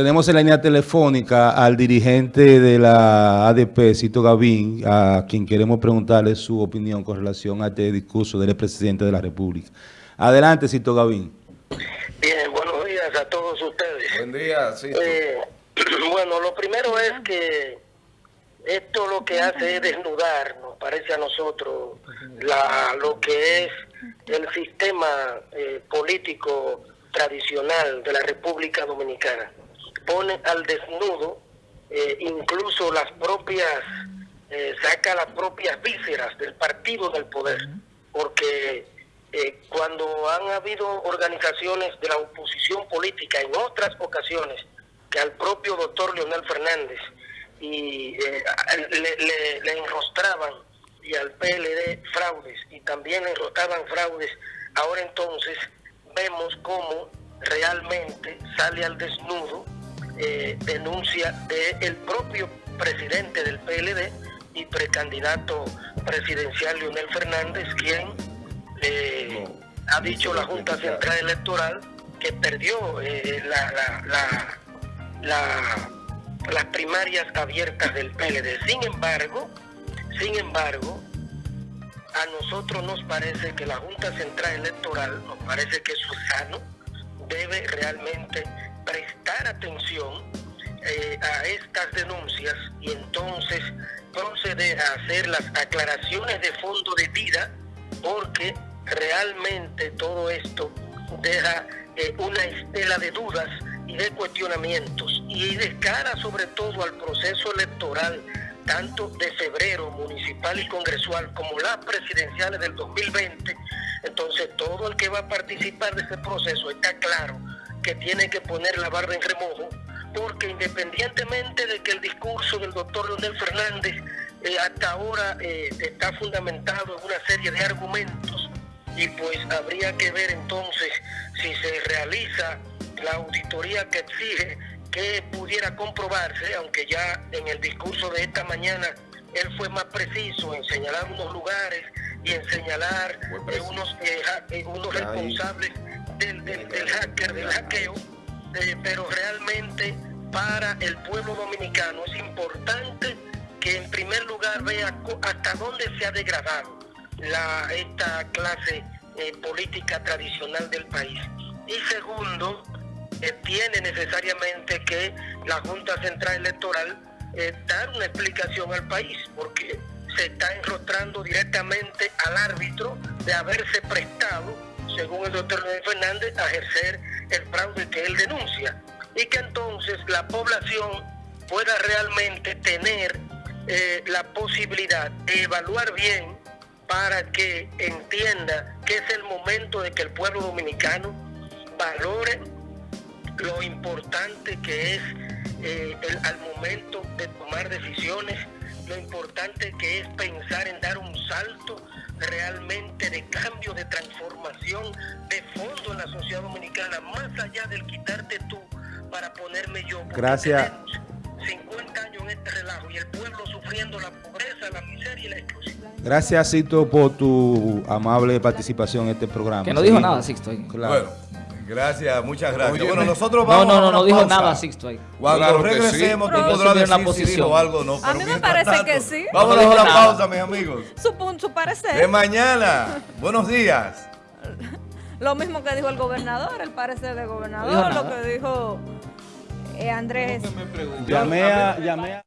tenemos en la línea telefónica al dirigente de la ADP, Cito Gavín, a quien queremos preguntarle su opinión con relación a este discurso del presidente de la República. Adelante, Cito Gavín. Bien, buenos días a todos ustedes. Buen día, Cito. Eh, bueno, lo primero es que esto lo que hace es desnudar, nos parece a nosotros, la, lo que es el sistema eh, político tradicional de la República Dominicana. Pone al desnudo eh, incluso las propias, eh, saca las propias vísceras del partido del poder, porque eh, cuando han habido organizaciones de la oposición política en otras ocasiones que al propio doctor Leonel Fernández y le, le, enrostraban y al PLD fraudes y también le enrostraban fraudes, ahora entonces vemos cómo realmente sale al desnudo eh, denuncia del propio presidente del PLD y precandidato presidencial Leonel Fernández, quien eh, ha dicho la Junta Central Electoral que perdió eh, la, las primarias abiertas del PLD. Sin embargo, sin embargo, a nosotros nos parece que la Junta Central Electoral, nos parece que es sano, debe realmente prestar atención eh, a estas denuncias y entonces proceder a hacer las aclaraciones de fondo de vida porque realmente todo esto deja eh, una estela de dudas y de cuestionamientos y de cara sobre todo al proceso electoral tanto de febrero municipal y congresual como las presidenciales del 2020, entonces todo el que va a participar de ese proceso está claro que tiene que poner la barra en remojo, porque independientemente de que el discurso del doctor Leonel Fernández eh, hasta ahora eh, está fundamentado en una serie de argumentos, y pues habría que ver entonces si se realiza la auditoría que exige que pudiera comprobarse, aunque ya en el discurso de esta mañana él fue más preciso en señalar unos lugares y en señalar eh, unos, eh, eh, unos responsables del, del, hacker, del hackeo, pero realmente para el pueblo dominicano es importante que en primer lugar vea hasta dónde se ha degradado la, esta clase política tradicional del país. Y segundo, tiene necesariamente que la Junta Central Electoral eh, dar una explicación al país, porque se está enrostrando directamente al árbitro de haberse prestado, según el doctor Luis Fernández, a ejercer el fraude que él denuncia. Y que entonces la población pueda realmente tener eh, la posibilidad de evaluar bien para que entienda que es el momento de que el pueblo dominicano valore lo importante que es eh, al momento de tomar decisiones, lo importante que es pensar en dar un salto realmente de cambio, de transformación de fondo en la sociedad dominicana, más allá del quitarte tú para ponerme yo. Gracias. 50 años en este relajo y el pueblo sufriendo la pobreza, la miseria y la exclusión. Gracias, Cito, por tu amable participación en este programa. Que no dijo nada, Sixto. Claro. Gracias, muchas gracias. bueno, nosotros vamos No, no, no, no dijo nada Sixto ahí. Cuando regresemos, tú podrás decir la posición. algo, no. A mí me parece que sí. Vamos a dejar una pausa, mis amigos. Su, su parecer. De mañana. Buenos días. Lo mismo que dijo el gobernador, el parecer del gobernador, lo que dijo eh, Andrés. Llamé a... Llamé a...